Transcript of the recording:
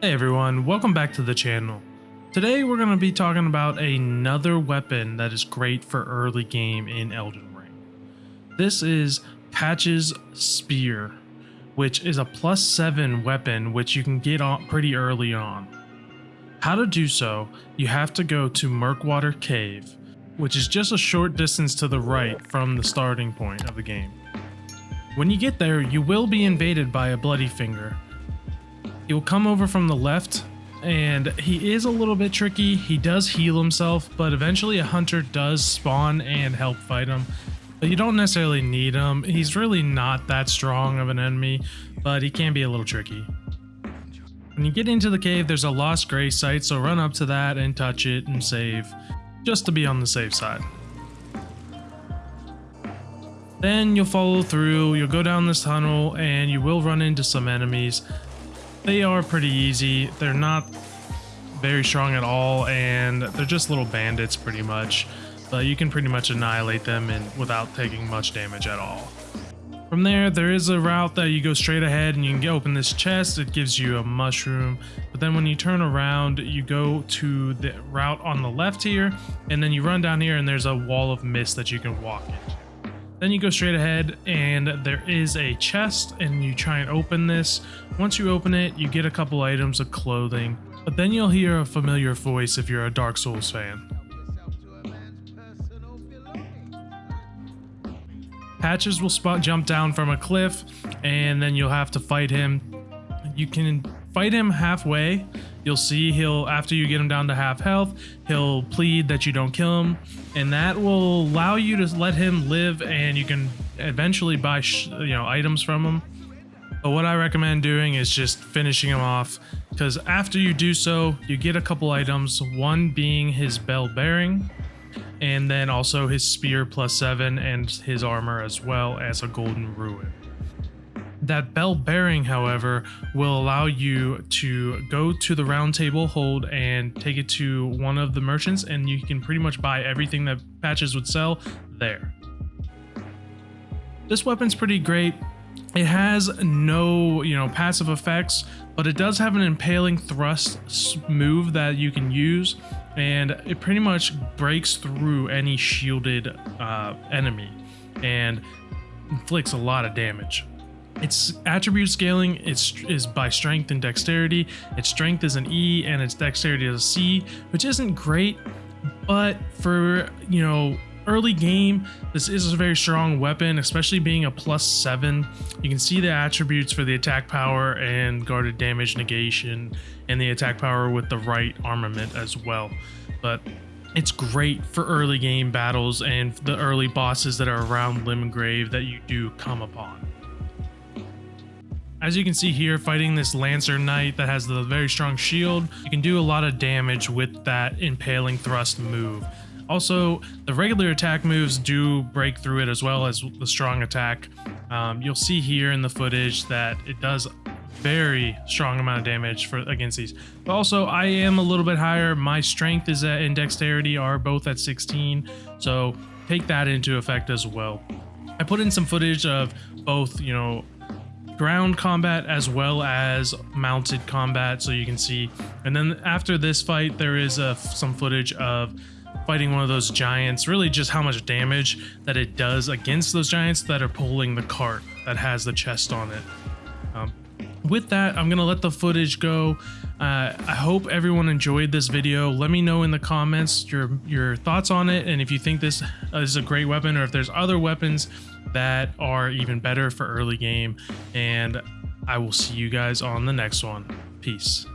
Hey everyone, welcome back to the channel. Today we're going to be talking about another weapon that is great for early game in Elden Ring. This is Patch's Spear, which is a plus 7 weapon which you can get on pretty early on. How to do so, you have to go to Murkwater Cave, which is just a short distance to the right from the starting point of the game. When you get there, you will be invaded by a Bloody Finger, he will come over from the left, and he is a little bit tricky. He does heal himself, but eventually a hunter does spawn and help fight him. But you don't necessarily need him. He's really not that strong of an enemy, but he can be a little tricky. When you get into the cave, there's a Lost Grace site, so run up to that and touch it and save, just to be on the safe side. Then you'll follow through, you'll go down this tunnel, and you will run into some enemies. They are pretty easy. They're not very strong at all, and they're just little bandits pretty much. But you can pretty much annihilate them and without taking much damage at all. From there, there is a route that you go straight ahead and you can open this chest. It gives you a mushroom. But then when you turn around, you go to the route on the left here, and then you run down here and there's a wall of mist that you can walk into. Then you go straight ahead and there is a chest and you try and open this. Once you open it, you get a couple items of clothing, but then you'll hear a familiar voice if you're a Dark Souls fan. Patches will spot jump down from a cliff and then you'll have to fight him. You can fight him halfway. You'll see he'll, after you get him down to half health, he'll plead that you don't kill him. And that will allow you to let him live and you can eventually buy, you know, items from him. But what I recommend doing is just finishing him off because after you do so, you get a couple items, one being his bell bearing, and then also his spear plus seven and his armor as well as a golden rune. That bell bearing, however, will allow you to go to the round table hold and take it to one of the merchants and you can pretty much buy everything that patches would sell there. This weapon's pretty great. It has no, you know, passive effects, but it does have an impaling thrust move that you can use and it pretty much breaks through any shielded uh, enemy and inflicts a lot of damage. Its attribute scaling is, is by strength and dexterity. Its strength is an E and its dexterity is a C, which isn't great, but for, you know, early game, this is a very strong weapon, especially being a plus 7. You can see the attributes for the attack power and guarded damage negation and the attack power with the right armament as well. But it's great for early game battles and the early bosses that are around Limgrave that you do come upon. As you can see here, fighting this Lancer Knight that has the very strong shield, you can do a lot of damage with that impaling thrust move. Also, the regular attack moves do break through it as well as the strong attack. Um, you'll see here in the footage that it does very strong amount of damage for against these. But also, I am a little bit higher. My strength is at, and dexterity are both at 16, so take that into effect as well. I put in some footage of both, you know, ground combat as well as mounted combat so you can see. And then after this fight there is uh, some footage of fighting one of those giants really just how much damage that it does against those giants that are pulling the cart that has the chest on it. Um, with that i'm gonna let the footage go uh, i hope everyone enjoyed this video let me know in the comments your your thoughts on it and if you think this is a great weapon or if there's other weapons that are even better for early game. And I will see you guys on the next one. Peace.